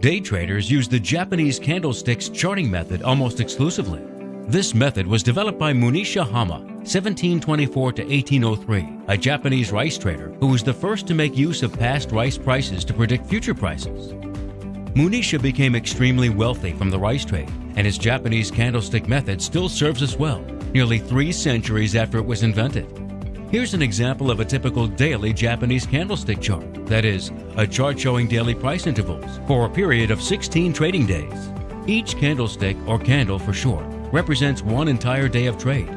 Day traders use the Japanese candlesticks charting method almost exclusively. This method was developed by Munehisa Homma, 1724 to 1803, a Japanese rice trader who was the first to make use of past rice prices to predict future prices. Munisha became extremely wealthy from the rice trade, and his Japanese candlestick method still serves us well, nearly three centuries after it was invented. Here's an example of a typical daily Japanese candlestick chart, that is, a chart showing daily price intervals for a period of 16 trading days. Each candlestick, or candle for short, represents one entire day of trade.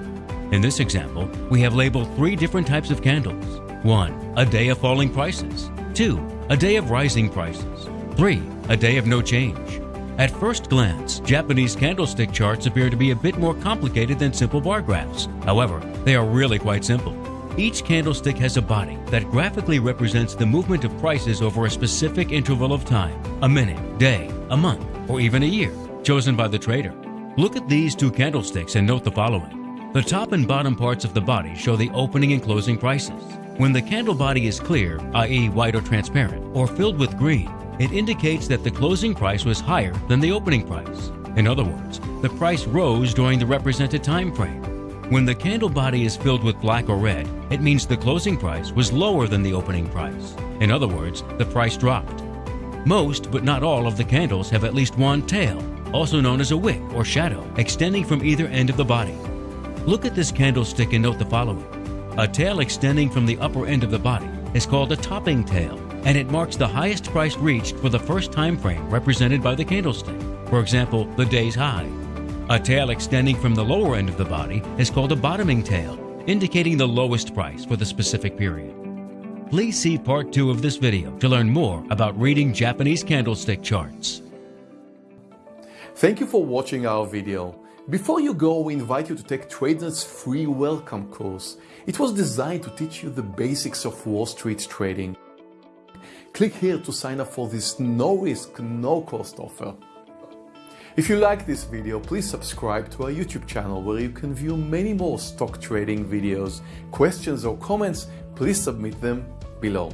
In this example, we have labeled three different types of candles. 1. A day of falling prices. 2. A day of rising prices. 3. A day of no change. At first glance, Japanese candlestick charts appear to be a bit more complicated than simple bar graphs. However, they are really quite simple. Each candlestick has a body that graphically represents the movement of prices over a specific interval of time, a minute, day, a month, or even a year, chosen by the trader. Look at these two candlesticks and note the following. The top and bottom parts of the body show the opening and closing prices. When the candle body is clear, i.e. white or transparent, or filled with green, it indicates that the closing price was higher than the opening price. In other words, the price rose during the represented time frame. When the candle body is filled with black or red, it means the closing price was lower than the opening price. In other words, the price dropped. Most, but not all, of the candles have at least one tail, also known as a wick or shadow, extending from either end of the body. Look at this candlestick and note the following. A tail extending from the upper end of the body is called a topping tail, and it marks the highest price reached for the first time frame represented by the candlestick, for example, the day's high. A tail extending from the lower end of the body is called a bottoming tail, indicating the lowest price for the specific period. Please see part 2 of this video to learn more about reading Japanese candlestick charts. Thank you for watching our video. Before you go, we invite you to take TradeNet's free welcome course. It was designed to teach you the basics of Wall Street trading. Click here to sign up for this no-risk, no-cost offer. If you like this video, please subscribe to our YouTube channel where you can view many more stock trading videos. Questions or comments, please submit them below.